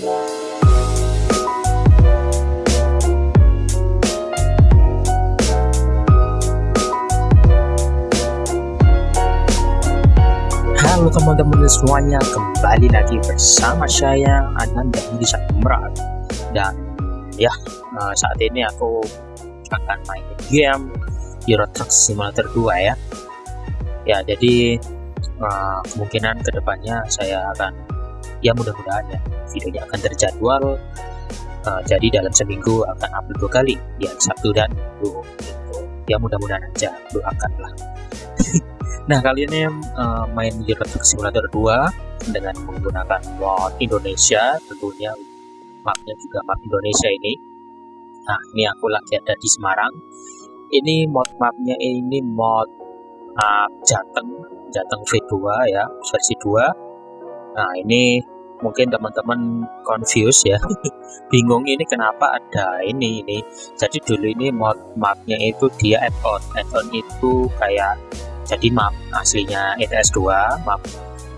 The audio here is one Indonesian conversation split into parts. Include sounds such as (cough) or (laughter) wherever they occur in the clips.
Halo teman-teman semuanya, kembali lagi bersama saya Ananda di Merak dan ya eh, saat ini aku akan main game Euro Truck Simulator 2 ya. Ya jadi uh, kemungkinan ke depannya saya akan ya mudah-mudahan ya videonya akan terjadwal uh, jadi dalam seminggu akan upload dua kali ya Sabtu dan Minggu. Ya mudah-mudahan aja doakanlah. (laughs) Nah kali ini uh, main Euro Truck Simulator 2 dengan menggunakan mod Indonesia tentunya mapnya juga map Indonesia ini. Nah ini aku lagi ada di Semarang. Ini mod mapnya ini mod uh, Jateng Jateng V2 ya versi 2 nah ini mungkin teman-teman confuse ya. (laughs) Bingung ini kenapa ada ini ini. Jadi dulu ini mod mapnya itu dia add-on. Add-on itu kayak jadi map aslinya ETS 2 map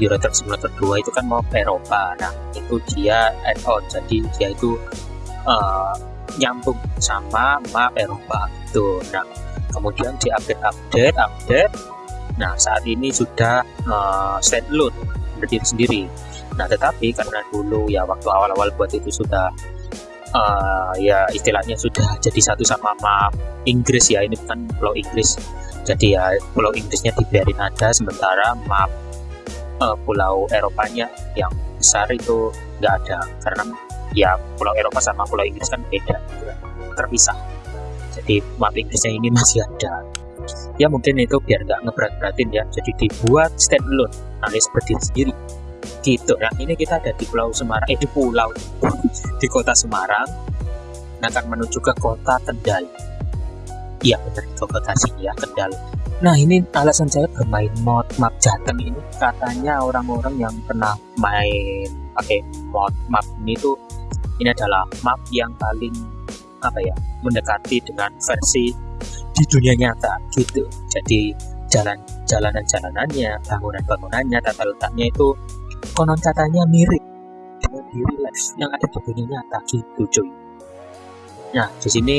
Euro Truck Simulator 2 itu kan map Eropa. Nah itu dia add-on. Jadi dia itu uh, nyambung sama map Eropa. Itu nah kemudian di update update. Update nah saat ini sudah uh, standalone berdiri sendiri nah tetapi karena dulu ya waktu awal-awal buat itu sudah uh, ya istilahnya sudah jadi satu sama map Inggris ya ini kan pulau Inggris. Jadi ya pulau Inggrisnya dibiarin ada sementara map uh, pulau Eropanya yang besar itu nggak ada. Karena ya pulau Eropa sama pulau Inggris kan beda terpisah. Jadi map Inggrisnya ini masih ada. Ya mungkin itu biar nggak ngeberat-beratin ya. Jadi dibuat standalone alias berdiri sendiri gitu. Nah ini kita ada di pulau Semarang eh di pulau di kota Semarang. Nah, akan menuju ke kota Kendal. Iya benar ke kota sini ya Kendal. Nah ini alasan saya bermain mod map Jateng ini. Katanya orang-orang yang pernah main pakai mod map ini tuh ini adalah map yang paling apa ya mendekati dengan versi di dunia nyata gitu. Jadi jalan jalanan-jalanannya bangunan-bangunannya tata letaknya itu konon katanya mirip. Dengan di real life yang ada di dunia nyata gitu cuy nah di sini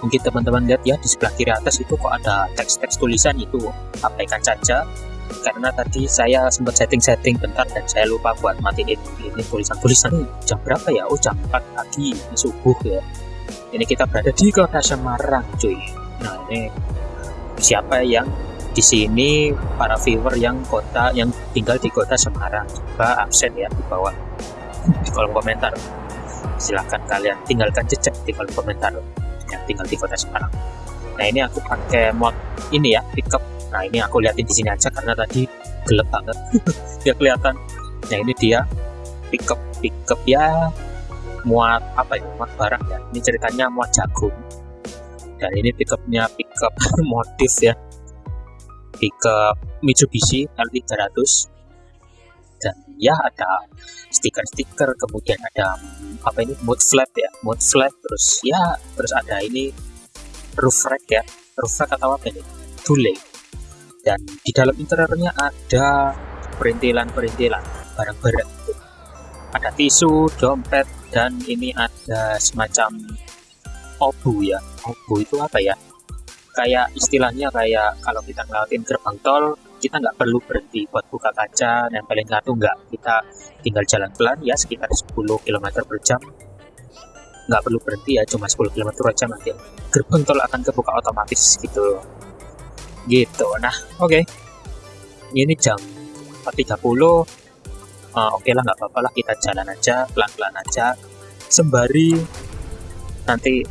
mungkin teman-teman lihat ya di sebelah kiri atas itu kok ada teks-teks tulisan itu. Abaikan saja karena tadi saya sempat setting-setting bentar dan saya lupa buat matiin ini tulisan-tulisan. Jam berapa ya? Oh jam 4 pagi ini subuh ya. Ini kita berada di kota Semarang cuy. Nah ini siapa yang di sini para viewer yang kota yang tinggal di kota Semarang coba absen ya di bawah di kolom komentar. Silahkan kalian tinggalkan jejak di kolom komentar yang tinggal di kota Semarang. Nah ini aku pakai mod ini ya pickup. Nah ini aku liatin di sini aja karena tadi gelap banget. (laughs) Ya kelihatan. Nah ini dia pickup pickup ya. Muat apa ya? Muat barang ya. Ini ceritanya muat jagung. Dan ini pickupnya pickup (laughs) motif ya pickup Mitsubishi L300 dan ya ada stiker-stiker kemudian ada apa ini mud flap ya mud flap terus ya terus ada ini roof rack ya roof rack atau apa ini tule dan di dalam interiornya ada perintilan-perintilan barang-barang. Ada tisu dompet dan ini ada semacam obu ya. Obu itu apa ya kayak istilahnya kayak kalau kita ngelawatin gerbang tol kita nggak perlu berhenti buat buka kaca nempelin kartu nggak. Kita tinggal jalan pelan ya sekitar 10 km per jam. Nggak perlu berhenti ya cuma 10 km per jam nanti gerbang tol akan kebuka otomatis gitu. Gitu. Nah oke. Okay. ini jam 4.30 uh, oke okay lah nggak apa-apa lah kita jalan aja pelan-pelan aja. Sembari nanti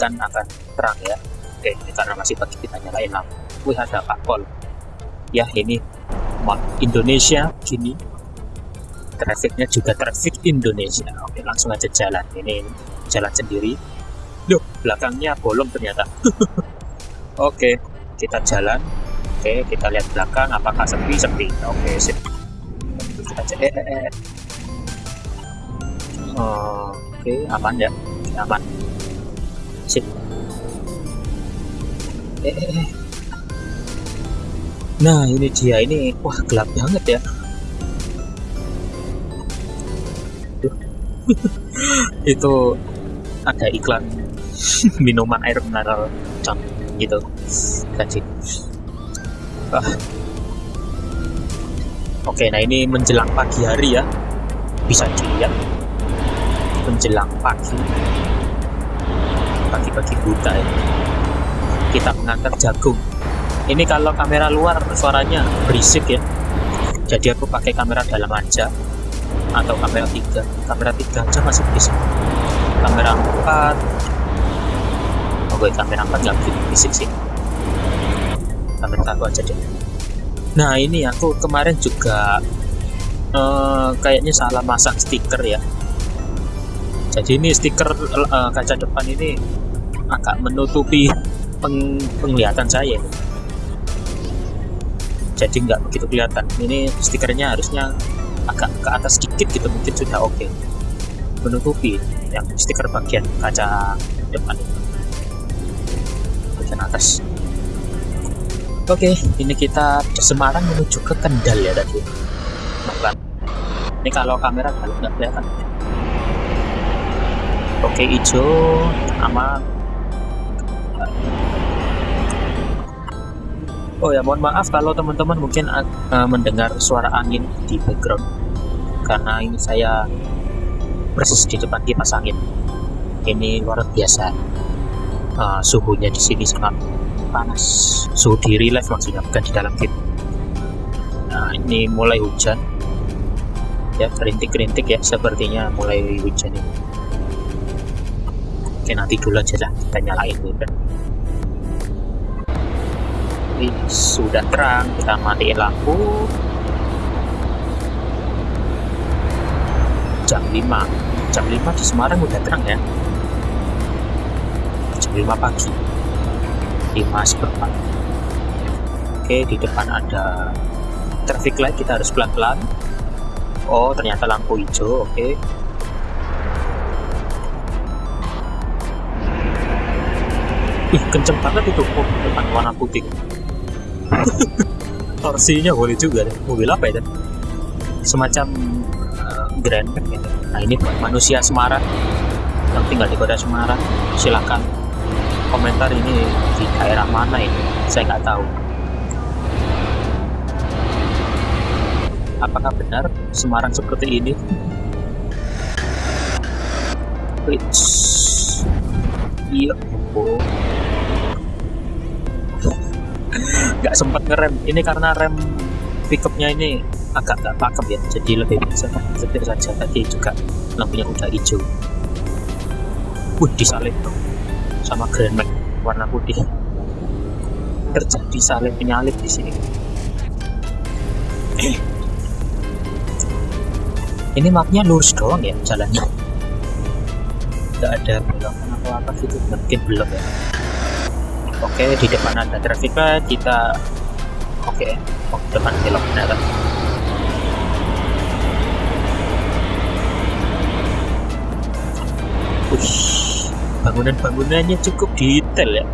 kan akan terang ya oke ini karena masih pagi kita nyalain lampu. Wih ada Pak Pol. Ya ini Indonesia gini. Trafficnya juga traffic Indonesia. Oke langsung aja jalan. Ini jalan sendiri. Loh belakangnya bolong ternyata. (laughs) Oke kita jalan. Oke kita lihat belakang apakah sepi? Sepi. Oke sip. Kita cek. Eh, eh, eh. oke aman ya? Aman. Sip Nah ini dia. Ini wah gelap banget ya. (laughs) Itu ada iklan (laughs) minuman air mineral gitu. Tadi ah. oke nah ini menjelang pagi hari ya. Bisa dilihat. Menjelang pagi. Pagi-pagi buta ya. Kita mengantar jagung. Ini kalau kamera luar suaranya berisik ya. Jadi aku pakai kamera dalam aja atau kamera tiga. Kamera tiga aja masih berisik. Kamera 4 oke kamera 4 nggak begitu berisik sih. Kamera satu aja deh. Nah ini aku kemarin juga uh, kayaknya salah masang stiker ya. Jadi ini stiker uh, kaca depan ini agak menutupi peng penglihatan saya. Jadi nggak begitu kelihatan. Ini stikernya harusnya agak ke atas sedikit gitu mungkin sudah oke. Okay. menutupi yang stiker bagian kaca depan. Bagian atas. Oke okay, ini kita Semarang menuju ke Kendal ya tadi ini kalau kamera kalau nggak kelihatan. Oke hijau sama oh ya mohon maaf kalau teman-teman mungkin uh, mendengar suara angin di background. Karena ini saya persis di depan kipas angin. Ini luar biasa. Uh, suhunya di sini sangat panas. Suhu di real life maksudnya bukan di dalam game. Nah ini mulai hujan. Ya kerintik-kerintik ya sepertinya mulai hujan ini. Oke nanti dulu aja lah kita nyalain dulu sudah terang kita matiin lampu. Jam 5 jam 5 di Semarang udah terang ya? Jam 5 pagi. 5 seperempat. Oke di depan ada traffic light kita harus pelan-pelan. Oh ternyata lampu hijau oke. Ih kenceng banget itu. Oh, depan warna putih torsinya boleh juga deh. Mobil apa ya semacam uh, Grand Max gitu. Nah ini buat manusia Semarang yang tinggal di kota Semarang. Silahkan komentar ini di daerah mana ini. Saya nggak tahu. Apakah benar Semarang seperti ini? Which, iya oh. Nggak sempat ngerem. Ini karena rem pickupnya ini agak nggak pakem ya. Jadi lebih bisa setir saja. Tadi juga lampunya udah hijau. Wih disalib dong sama Grand Max warna putih. Terjadi salib penyalip di sini. (clears throat) Ini mapnya lurus doang ya jalannya. Nggak ada belokan atau apa gitu mungkin belum ya oke di depan ada traffic light kita oke oh, depan belok benar. Bangunan-bangunannya cukup detail ya.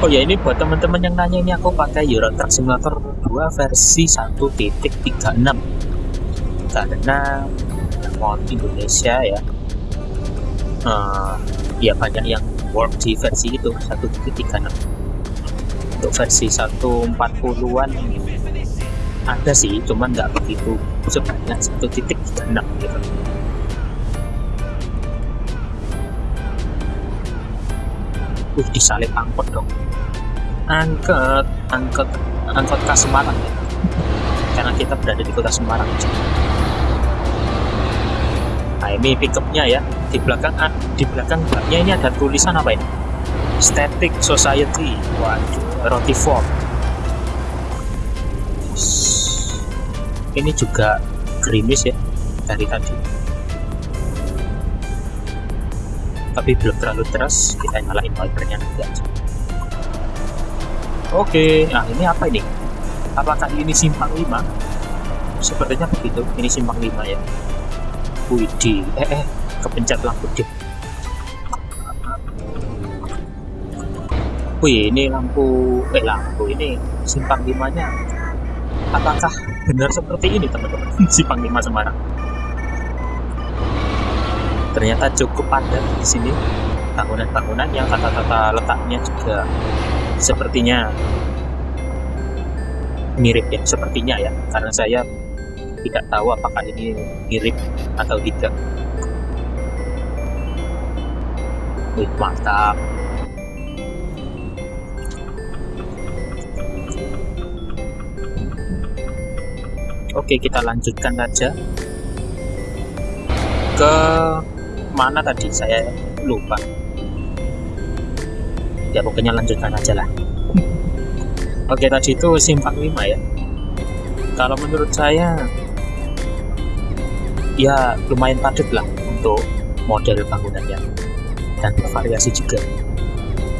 Oh ya ini buat teman-teman yang nanya ini aku pakai Euro Truck Simulator 2 versi 1.36 karena mod Indonesia ya. Uh, ya banyak yang work di versi itu 1.36 untuk versi 140-an ada sih cuman nggak begitu sebanyak 1.36 gitu. Uh disalip angkot dong. Angkot angkot angkot ke Semarang ya. Karena kita berada di kota Semarang. Nah ini pickupnya ya di belakang di belakang baknya ini ada tulisan apa ini Static Society. Waduh roti form ini juga gerimis ya dari tadi. Tapi belum terlalu deras kita nyalain wipernya nanti aja. Oke nah ini apa ini? Apakah ini simpang 5 sepertinya begitu ini simpang 5 ya. Widih, eh eh kepencet lampu deh Wih ini lampu eh lampu ini simpang 5 nya apakah benar seperti ini teman-teman? (laughs) Simpang 5 Semarang. Ternyata cukup padat di sini. Bangunan-bangunan yang tata-tata letaknya juga sepertinya mirip ya sepertinya ya. Karena saya tidak tahu apakah ini mirip atau tidak. Wih, mantap Oke kita lanjutkan saja. Ke mana tadi? Saya lupa. Ya pokoknya lanjutkan aja lah. Oke tadi itu simpang 5 ya. Kalau menurut saya ya lumayan padat lah untuk model bangunannya. Dan bervariasi juga.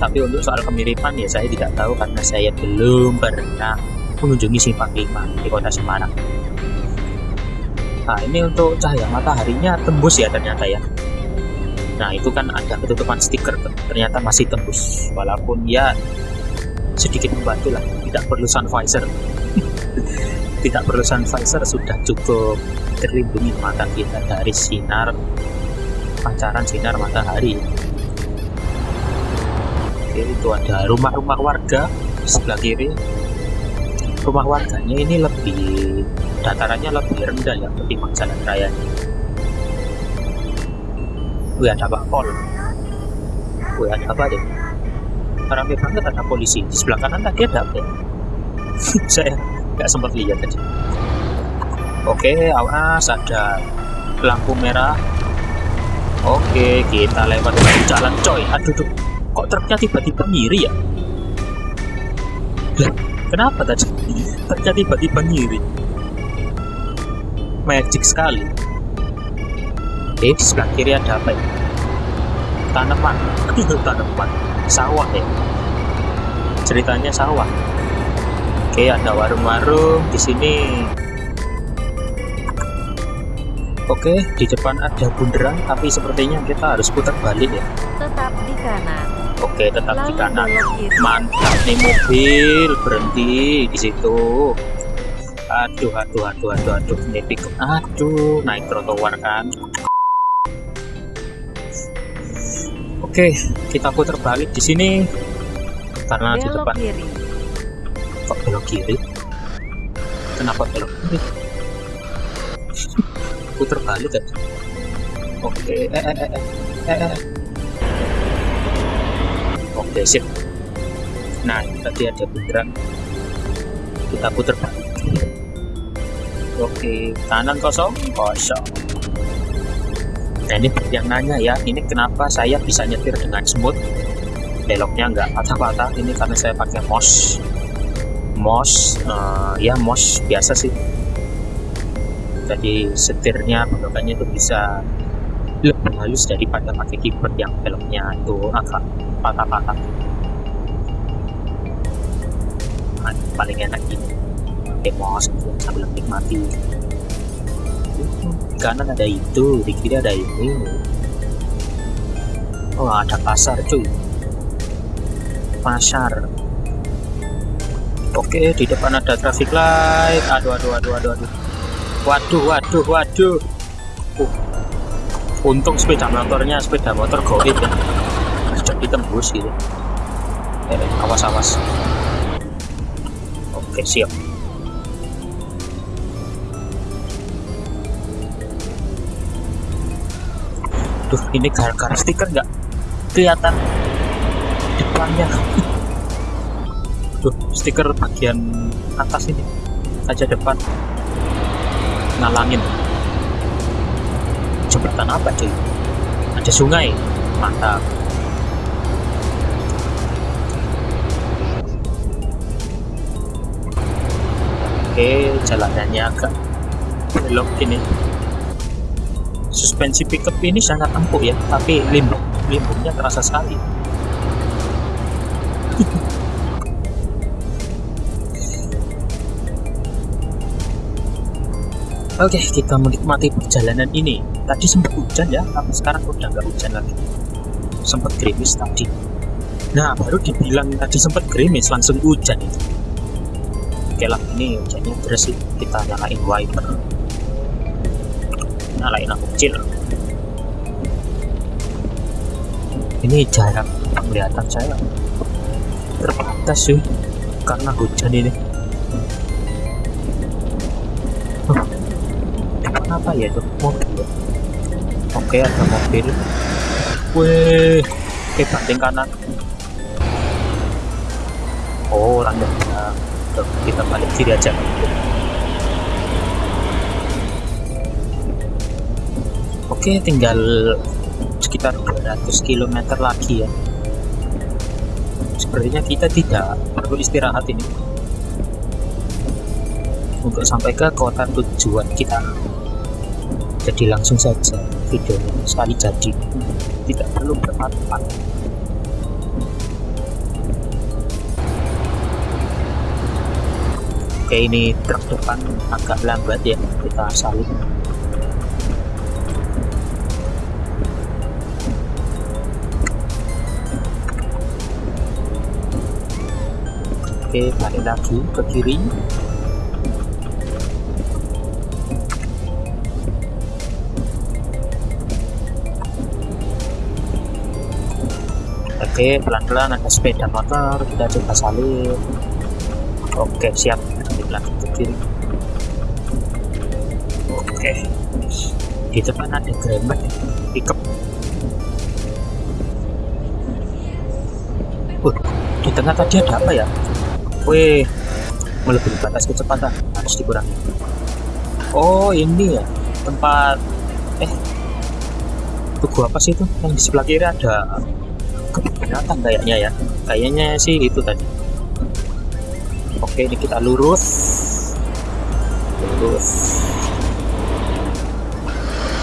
Tapi untuk soal kemiripan ya saya tidak tahu karena saya belum pernah mengunjungi simpang 5 di kota Semarang nah ini untuk cahaya mataharinya tembus ya ternyata ya. Nah itu kan ada ketutupan stiker ternyata masih tembus walaupun ya sedikit membantu lah. Tidak perlu sun visor (laughs) tidak perlu sun visor sudah cukup terlindungi mata kita dari sinar pancaran sinar matahari. Oke itu ada rumah-rumah warga di sebelah kiri rumah warganya ini lebih datarannya lebih rendah ya ketimbang jalan raya Wih ada Pak Pol. Wih ada apa deh? Rame banget ada polisi. Di sebelah kanan tadi ada apa (laughs) ya? Saya nggak sempat lihat tadi. Oke, awas ada lampu merah. Oke, kita lewat jalan coy. Aduh, tuh. kok truknya tiba-tiba ngiri ya? Kenapa tadi? Truknya tiba-tiba ngiri. Magic sekali. Oke, di sebelah kiri ada apa ya? Tanaman. Tanaman. Sawah ya. Ceritanya sawah. Oke, ada warung-warung di sini. Oke, di depan ada bundaran, tapi sepertinya kita harus putar balik ya. Tetap di kanan. Oke, tetap di kanan. kiri. Mantap nih mobil berhenti di situ. Aduh, aduh, aduh, aduh, aduh, ini pickup. Aduh, naik trotoar kan. Oke, kita putar balik di sini karena di depan kiri. kok belok kiri. Kenapa belok kiri? (laughs) putar balik kan? Oke, eh, eh, eh, eh, eh, eh. Sip. Nah, tadi ada bundaran. Kita putar balik. Oke, kanan kosong, kosong. Nah ini yang nanya ya, ini kenapa saya bisa nyetir dengan smooth, beloknya nggak patah-patah. Ini karena saya pakai mos, mos, eh, ya mos biasa sih. Jadi setirnya bentukannya itu bisa lebih halus daripada pakai keyboard yang beloknya itu agak patah-patah. Nah, paling enak ini. Gitu, sambil menikmati di kanan ada itu di kiri ada ini. Oh ada pasar cuy. Pasar. Oke di depan ada traffic light. Aduh aduh aduh aduh aduh. Waduh waduh waduh. Uh. untung sepeda motornya sepeda motor goib ya jadi tembus gitu awas awas oke siap Duh, ini gara-gara stiker nggak kelihatan depannya. (laughs) Duh, stiker bagian atas ini saja depan ngalangin. Jembatan apa cuy? Ada sungai, mantap. Oke, jalanannya agak belok gini suspensi pickup ini sangat empuk ya tapi limbung limbungnya terasa sekali (laughs) Oke, kita menikmati perjalanan ini. Tadi sempat hujan ya, tapi sekarang udah nggak hujan lagi. Sempat gerimis tadi. Nah, baru dibilang tadi sempat gerimis, langsung hujan itu. Oke lah, ini hujannya deras sih. Kita nyalain wiper. Nyalain lampu kecil. Ini jarak penglihatan saya. Terbatas sih karena hujan ini. Depan apa ya itu? Mobil ya? oke ada mobil. Weh oke banting kanan oh landai kita balik kiri aja. Oke tinggal sekitar 200 km lagi ya. Sepertinya kita tidak perlu istirahat ini. Untuk sampai ke kota tujuan kita. Jadi langsung saja videonya sekali jadi. Tidak perlu bermanfaat oke ini truk depan agak lambat ya kita salib oke balik lagi ke kiri. Oke pelan-pelan ada sepeda motor kita coba salib oke siap ke kiri oke. Di depan ada gremmet pickup uh, di tengah tadi ada apa ya? Wih, melebihi batas kecepatan harus dikurangi. Oh, ini ya tempat eh tugu apa sih itu? Yang di sebelah kiri ada kebun kayaknya ya. Kayaknya sih itu tadi oke ini kita lurus. Lurus.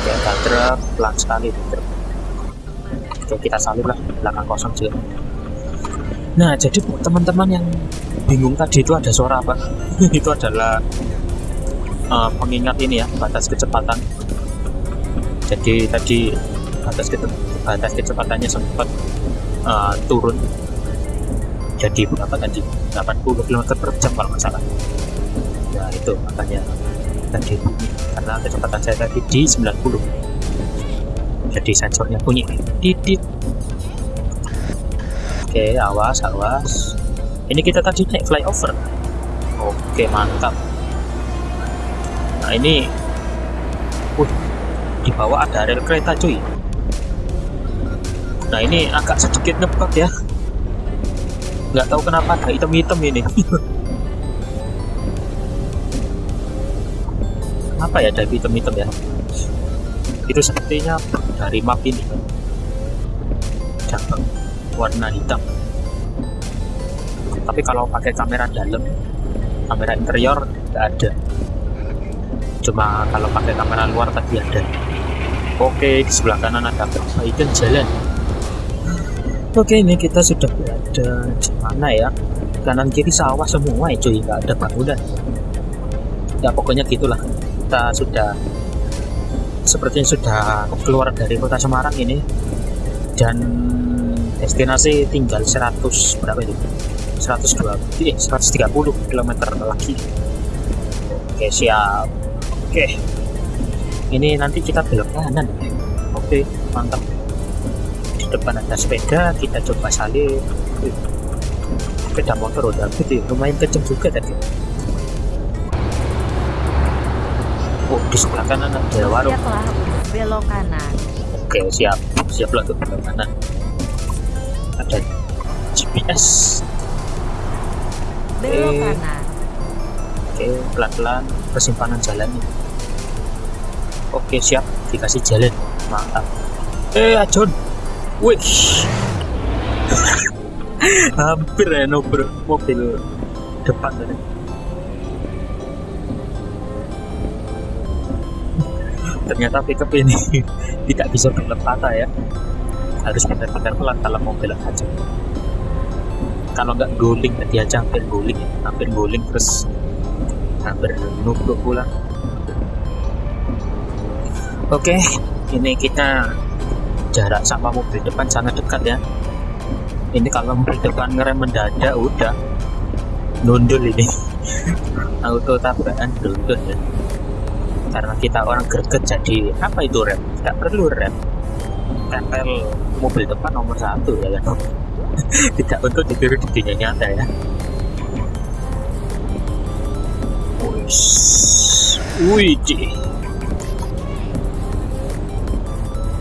Ya truk pelan sekali truk. Oke kita salib lah belakang kosong juga nah jadi teman-teman yang bingung tadi itu ada suara apa? (laughs) Itu adalah uh, pengingat ini ya batas kecepatan. Jadi tadi batas ke batas kecepatannya sempat uh, turun jadi berapa tadi 80 km per jam kalau nggak salah. Ya itu makanya tadi bunyi karena kecepatan saya tadi di 90 jadi sensornya bunyi. Titit. Oke awas awas. Ini kita tadi naik flyover. Oke mantap. Nah ini uh, di bawah ada rel kereta cuy. Nah ini agak sedikit ngebug ya nggak tahu kenapa ada item-item ini. Apa ya ada item-item ya? Itu sepertinya dari map ini. Cabang warna hitam. Tapi kalau pakai kamera dalam kamera interior nggak ada. Cuma kalau pakai kamera luar tadi ada. Oke di sebelah kanan ada perbaikan jalan oke ini kita sudah berada di mana ya? Kanan kiri sawah semua ya cuy. Nggak ada bangunan. Ya pokoknya gitulah. Kita sudah sepertinya sudah keluar dari kota Semarang ini dan destinasi tinggal 100 berapa itu? 120 eh 130 km lagi. Oke siap. Oke. Ini nanti kita belok kanan. Oke mantap di depan ada sepeda kita coba salib. Sepeda motor udah gede lumayan kenceng juga tadi. Oh di sebelah kanan ada warung. Belok kanan. Oke siap. Siap lah untuk belok kanan. Ada GPS. Belok kanan. Oke pelan-pelan persimpangan jalannya. Oke siap. Dikasih jalan. Mantap. Eh Ajon wih (laughs) hampir ya nobar mobil depan tadi. Ternyata pickup ini (laughs) tidak bisa berlepata ya. Harus benar-benar pelan kalau mobil aja kalau nggak guling dia aja hampir guling ya. Hampir guling terus hampir nubruk pula. Oke ini kita jarak sama mobil depan sangat dekat ya. Ini kalau mobil depan ngerem mendadak udah. Nundul ini. (laughs) Auto tabrakan nundul ya. Karena kita orang greget jadi apa itu rem? Tidak perlu rem. Tempel mobil depan nomor satu ya kan. (laughs) Tidak untuk ditiru di dunia nyata ya. Wih,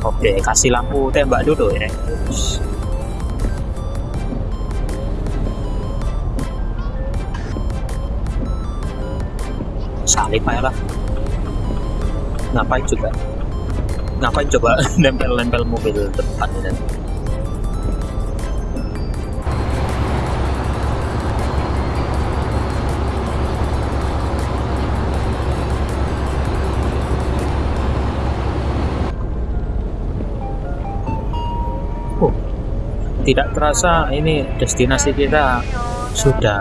Oke, kasih lampu tembak dulu ya. Salib aja lah. Ngapain juga? Ngapain coba (laughs) nempel-nempel mobil depan ini? Tidak terasa ini destinasi kita sudah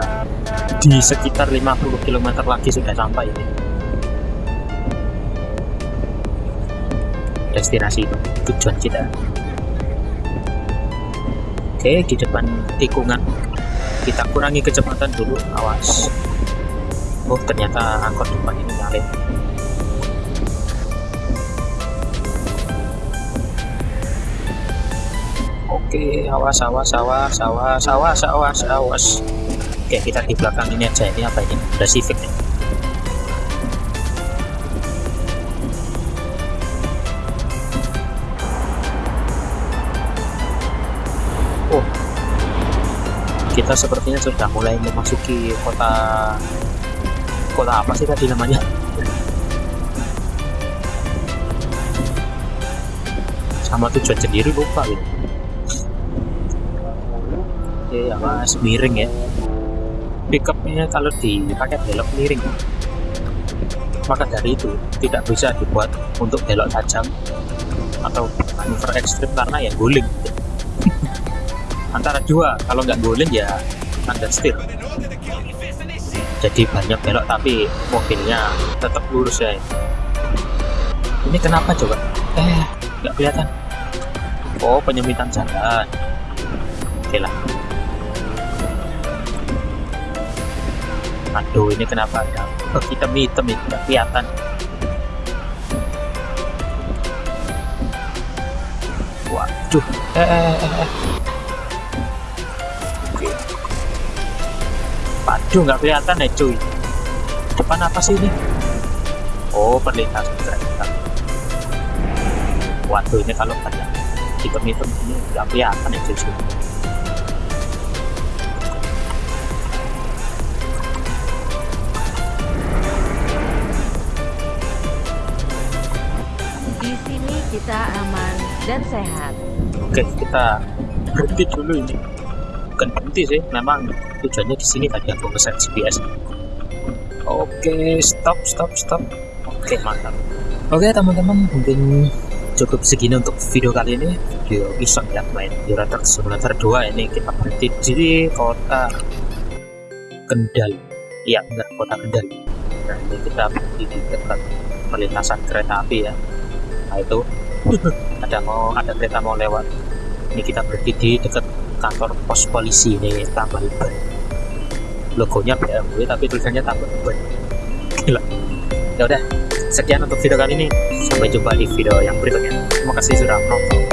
di sekitar 50 km lagi sudah sampai ini. Destinasi tujuan kita. Oke di depan tikungan. Kita kurangi kecepatan dulu awas. Oh ternyata angkot depan ini nyalip Oke, awas, awas, awas, awas, awas, awas, awas. Oke, kita di belakang ini aja. Ini apa ini? Udah Civic nih. Oh, kita sepertinya sudah mulai memasuki kota kota apa sih tadi namanya? Sama tujuan sendiri lupa gitu ya mas miring ya. Pickupnya kalau dipakai belok miring. Maka dari itu tidak bisa dibuat untuk belok tajam atau manuver ekstrim karena ya guling. (laughs) Antara dua kalau nggak guling ya understeer jadi banyak belok tapi mobilnya tetap lurus ya. Ini kenapa coba? Eh nggak kelihatan. Oh penyempitan jalan. Oke lah aduh ini kenapa ada hitam-hitam ini nggak kelihatan. Waduh. Eh, eh, eh, eh. Oke. waduh nggak kelihatan ya cuy. Depan apa sih ini? Oh perlintasan kereta. Waduh ini kalau ada hitam-hitam ini nggak kelihatan ya cuy kita aman dan sehat. Oke, kita berhenti dulu ini. Bukan berhenti sih, memang tujuannya di sini tadi aku ngeset GPS. Oke, stop, stop, stop. Oke, mantap. Oke, teman-teman, mungkin cukup segini untuk video kali ini. Video iseng ya, main Euro Truck Simulator 2 ini kita berhenti di kota Kendal. Iya, benar, kota Kendal. Nah, ini kita berhenti di dekat perlintasan kereta api ya. Nah, itu ada mau ada kereta mau lewat. Ini kita berhenti di dekat kantor pos polisi ini tambal ban logonya BMW tapi tulisannya tambal ban gila. Ya udah sekian untuk video kali ini. Sampai jumpa di video yang berikutnya. Terima kasih sudah menonton